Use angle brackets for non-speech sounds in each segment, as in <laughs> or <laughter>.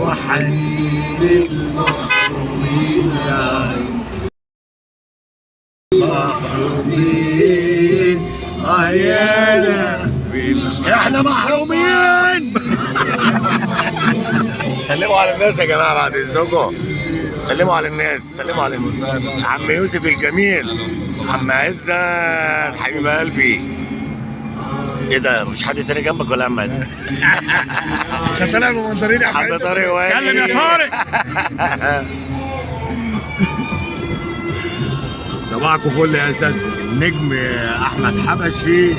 وحنين المحرومين يا محرومين اهيانا إحنا محرومين سلموا على الناس يا جماعة بعد اذنكم سلموا على الناس سلموا على الناس عم يوسف الجميل عم عزت حبيب قلبي إيه ده مفيش حد تاني جنبك ولا يا عم عزت؟ <laughs> انت طالع بمنظرين يا حد طارق وائل. اتكلم يا طارق. <laughs> صباحكم فل يا اساتذه النجم أحمد حبشي.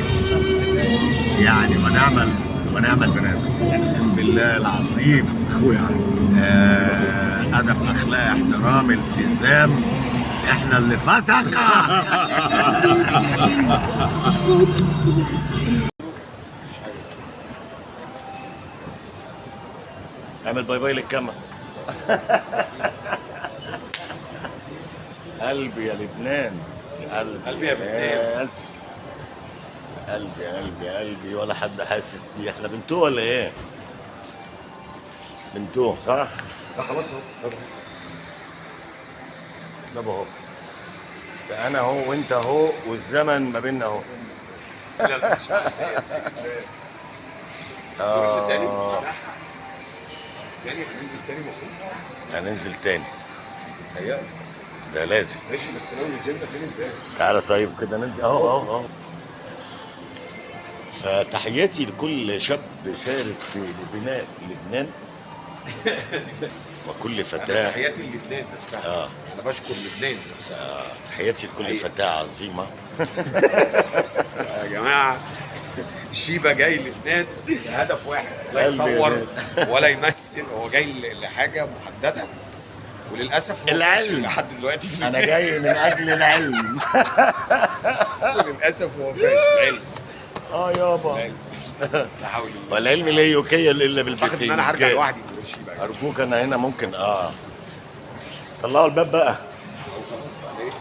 يعني ونعمل ونعمل بنات. اقسم بالله العظيم. أخويا. آه، أدب أخلاق احترام التزام. إحنا اللي فسقة. <laughs> اعمل bye bye للكاميرا. قلبي يا لبنان. قلبي قلبي يا لبنان. yes. قلبي قلبي قلبي. ولا حد حاسس بيه. إحنا بنتوه ولا إيه؟ بنتوه صح؟ لا خلاص اهو. ده اهو. ده أنا اهو وانت اهو والزمن ما بيننا اهو. <laughs> آه. يعني هننزل تاني المفروض هننزل تاني. هيا. ده لازم. ماشي بس لو نزلنا فين امبارح تعالى طيب كده ننزل. اهو اهو اهو. فتحياتي لكل شاب شارك في بناء لبنان وكل فتاة. تحياتي للبنان نفسها. آه. أنا بشكر لبنان نفسها. آه، تحياتي لكل. فتاة عظيمة. <laughs> شيبا جاي لبنان. لهدف واحد. لا يصور <laughs> ولا يمثل. هو جاي لحاجة محددة. وللأسف العلم. لحد دلوقتي في أنا جاي من أجل العلم. <laughs> للاسف هو فاشل. علم. آه يابا. علم. لا حول الله والعلم لا يكيل إلا أعتقد بالبيتين إن أنا هرجع لوحدي أرجوك أنا هنا ممكن آه. طلعوا الباب بقى. خلاص بقى